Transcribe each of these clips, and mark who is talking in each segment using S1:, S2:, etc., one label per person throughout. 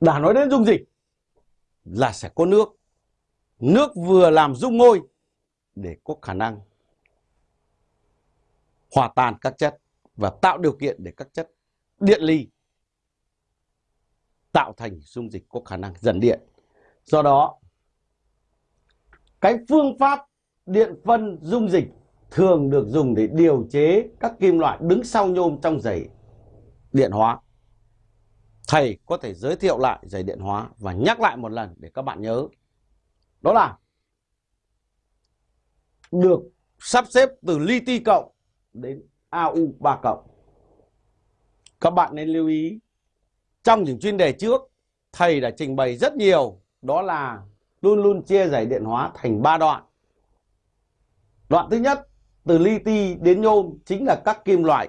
S1: đã nói đến dung dịch là sẽ có nước nước vừa làm dung môi để có khả năng hòa tan các chất và tạo điều kiện để các chất điện ly tạo thành dung dịch có khả năng dẫn điện. Do đó, cái phương pháp điện phân dung dịch thường được dùng để điều chế các kim loại đứng sau nhôm trong giày điện hóa. Thầy có thể giới thiệu lại giày điện hóa và nhắc lại một lần để các bạn nhớ. Đó là được sắp xếp từ li ti cộng đến AU3 cộng. Các bạn nên lưu ý trong những chuyên đề trước thầy đã trình bày rất nhiều đó là luôn luôn chia giải điện hóa thành 3 đoạn. Đoạn thứ nhất từ li ti đến nhôm chính là các kim loại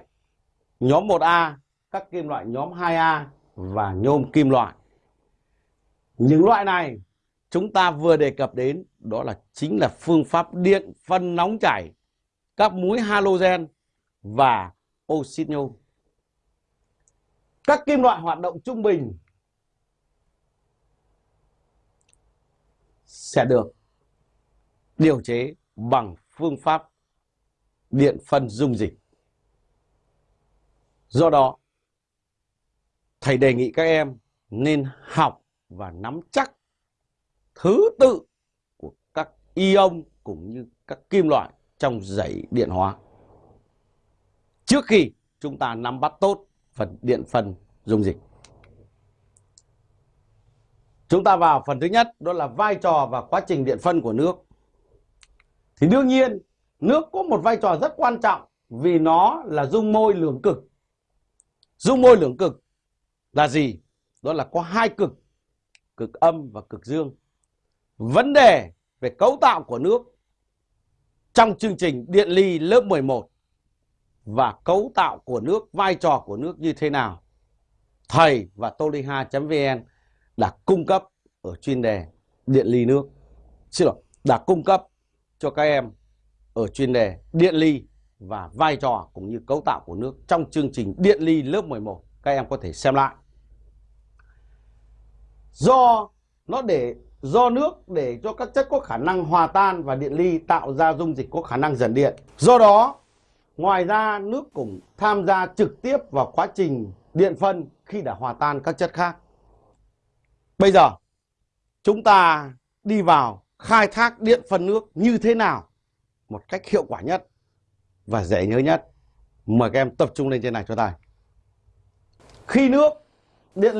S1: nhóm 1A, các kim loại nhóm 2A và nhôm kim loại. Những loại này chúng ta vừa đề cập đến đó là chính là phương pháp điện phân nóng chảy các muối halogen và oxit nhôm. Các kim loại hoạt động trung bình sẽ được điều chế bằng phương pháp điện phân dung dịch. Do đó, thầy đề nghị các em nên học và nắm chắc thứ tự của các ion cũng như các kim loại trong dãy điện hóa. Trước khi chúng ta nắm bắt tốt phần điện phân dung dịch. Chúng ta vào phần thứ nhất, đó là vai trò và quá trình điện phân của nước. Thì đương nhiên, nước có một vai trò rất quan trọng vì nó là dung môi lưỡng cực. Dung môi lưỡng cực là gì? Đó là có hai cực, cực âm và cực dương. Vấn đề về cấu tạo của nước trong chương trình điện ly lớp 11 và cấu tạo của nước, vai trò của nước như thế nào. Thầy và toliha.vn đã cung cấp ở chuyên đề điện ly nước. Xin lỗi, đã cung cấp cho các em ở chuyên đề điện ly và vai trò cũng như cấu tạo của nước trong chương trình điện ly lớp 11. Các em có thể xem lại. Do nó để do nước để cho các chất có khả năng hòa tan và điện ly tạo ra dung dịch có khả năng dẫn điện. Do đó, ngoài ra nước cũng tham gia trực tiếp vào quá trình điện phân khi đã hòa tan các chất khác. Bây giờ, chúng ta đi vào khai thác điện phân nước như thế nào một cách hiệu quả nhất và dễ nhớ nhất. Mời các em tập trung lên trên này cho thầy. Khi nước điện